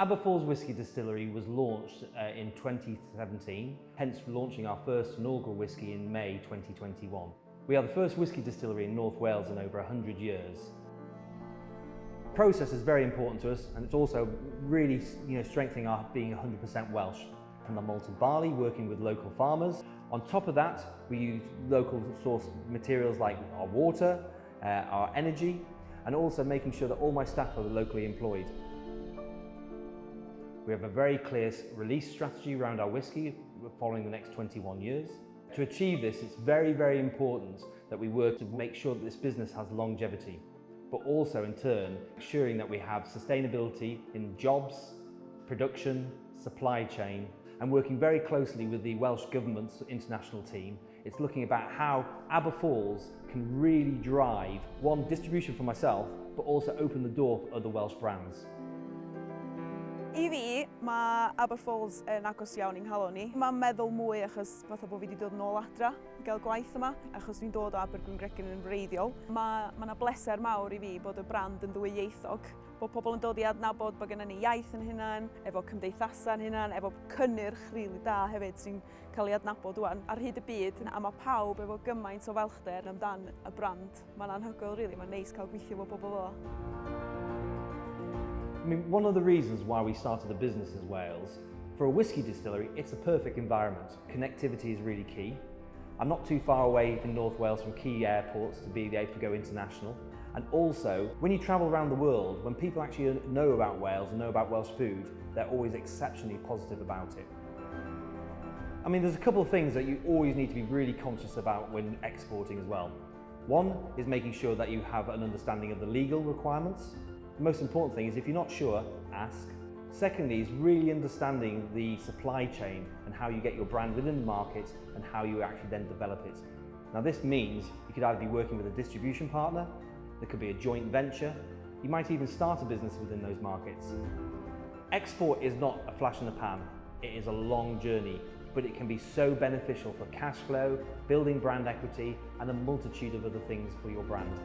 Aber Falls Whisky Distillery was launched uh, in 2017, hence launching our first inaugural whisky in May 2021. We are the first whisky distillery in North Wales in over 100 years. Process is very important to us and it's also really you know, strengthening our being 100% Welsh. From the malted barley, working with local farmers. On top of that, we use local source materials like our water, uh, our energy, and also making sure that all my staff are locally employed. We have a very clear release strategy around our whisky following the next 21 years. To achieve this, it's very, very important that we work to make sure that this business has longevity, but also in turn, ensuring that we have sustainability in jobs, production, supply chain, and working very closely with the Welsh Government's international team. It's looking about how Aber Falls can really drive, one, distribution for myself, but also open the door for other Welsh brands. I fi, mae Aberfalls yn agos iawn i'n nghalon ni. Mae'n meddwl mwy achos fatha bod fi wedi dod nôl adra i gael gwaith yma, achos dwi'n dod o Abergwyn Gregin yn wreiddiol. Mae yna bleser mawr i fi bod y brand yn ddwyieithog, bod pobl yn dod i adnabod bod gennym ni iaith yn hunan, efo cymdeithasau yn hunan, efo cynnyrch rili da hefyd sy'n cael ei adnabod wwan. ar hyd y byd, a mae pawb efo gymaint o felchder amdan y brand. Mae'n anhygoel, rili, really. mae'n neis cael gweithio efo bobl fel I mean, one of the reasons why we started the business in Wales, for a whisky distillery, it's a perfect environment. Connectivity is really key. I'm not too far away from North Wales from key airports to be able to go international. And also, when you travel around the world, when people actually know about Wales and know about Welsh food, they're always exceptionally positive about it. I mean, there's a couple of things that you always need to be really conscious about when exporting as well. One is making sure that you have an understanding of the legal requirements. The most important thing is if you're not sure, ask. Secondly is really understanding the supply chain and how you get your brand within the market and how you actually then develop it. Now this means you could either be working with a distribution partner, there could be a joint venture, you might even start a business within those markets. Export is not a flash in the pan, it is a long journey, but it can be so beneficial for cash flow, building brand equity and a multitude of other things for your brand.